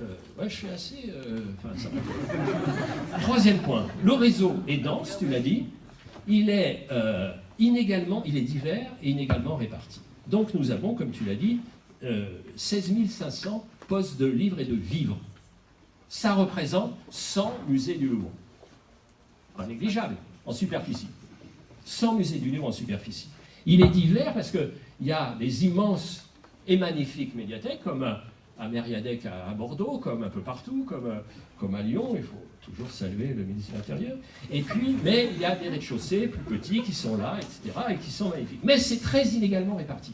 Euh, ouais, je suis assez... euh. Troisième point, le réseau est dense, tu l'as dit, il est euh, inégalement, il est divers et inégalement réparti. Donc nous avons, comme tu l'as dit, euh, 16 500 postes de livres et de vivres. Ça représente 100 musées du Louvre. Pas négligeable, en superficie. 100 musées du Louvre en superficie. Il est divers parce qu'il y a des immenses et magnifiques médiathèques, comme à, Mériadec à, Bordeaux, comme un peu partout, comme, comme à Lyon, il faut toujours saluer le ministre de l'Intérieur. Et puis, mais il y a des rez-de-chaussée plus petits qui sont là, etc., et qui sont magnifiques. Mais c'est très inégalement réparti.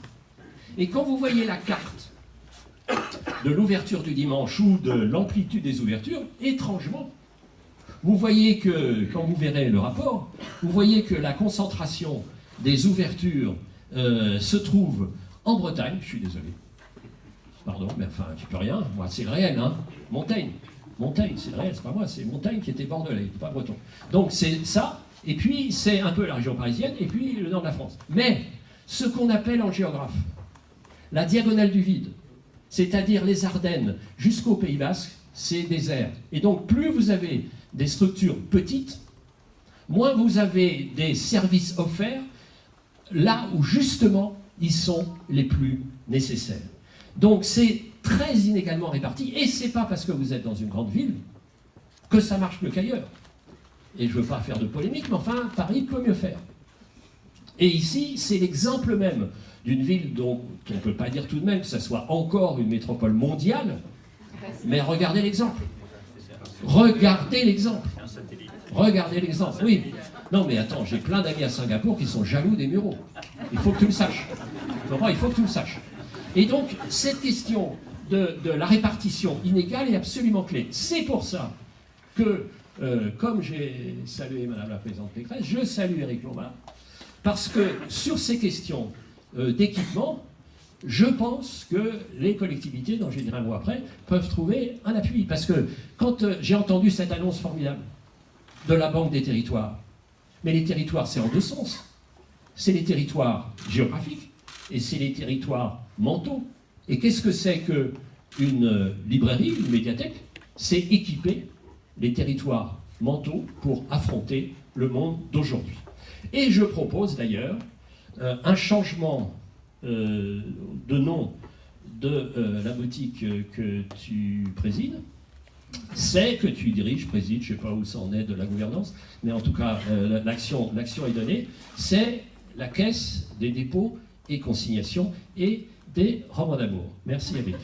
Et quand vous voyez la carte de l'ouverture du dimanche ou de l'amplitude des ouvertures, étrangement, vous voyez que, quand vous verrez le rapport, vous voyez que la concentration des ouvertures euh, se trouve en Bretagne, je suis désolé, pardon, mais enfin, tu peux rien, moi c'est le réel, hein, Montaigne, Montaigne, c'est le réel, c'est pas moi, c'est Montaigne qui était bordelais, pas breton. Donc c'est ça, et puis c'est un peu la région parisienne, et puis le nord de la France. Mais, ce qu'on appelle en géographe, la diagonale du vide, c'est-à-dire les Ardennes jusqu'au Pays Basque, c'est désert. Et donc plus vous avez des structures petites, moins vous avez des services offerts là où justement ils sont les plus nécessaires. Donc c'est très inégalement réparti, et c'est pas parce que vous êtes dans une grande ville que ça marche mieux qu'ailleurs. Et je veux pas faire de polémique, mais enfin, Paris peut mieux faire. Et ici, c'est l'exemple même d'une ville dont on ne peut pas dire tout de même que ça soit encore une métropole mondiale, mais regardez l'exemple. Regardez l'exemple. Regardez l'exemple, oui. Non mais attends, j'ai plein d'amis à Singapour qui sont jaloux des mureaux. Il faut que tu le saches. Il faut que tu le saches. Et donc, cette question de, la répartition inégale est absolument clé. C'est pour ça que, euh, comme j'ai salué Madame la Présidente Pécresse, je salue Éric Lombard, parce que sur ces questions euh, d'équipement, je pense que les collectivités, dont je dirai un mot après, peuvent trouver un appui. Parce que quand euh, j'ai entendu cette annonce formidable de la Banque des territoires, mais les territoires, c'est en deux sens. C'est les territoires géographiques et c'est les territoires mentaux. Et qu'est-ce que c'est qu'une euh, librairie, une médiathèque? C'est équiper les territoires mentaux pour affronter le monde d'aujourd'hui. Et je propose d'ailleurs euh, un changement euh, de nom de la boutique que tu présides, c'est que tu diriges, présides, je ne sais pas où ça en est de la gouvernance, mais en tout cas, l'action est donnée, c'est la caisse des dépôts et consignations et des robres d'amour. Merci Eric.